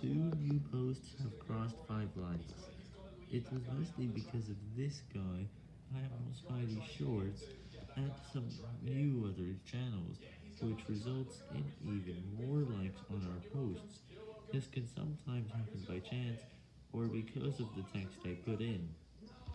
Two new posts have crossed 5 likes. It was mostly because of this guy, Animal Spidey Shorts, and some new other channels, which results in even more likes on our posts. This can sometimes happen by chance, or because of the text I put in.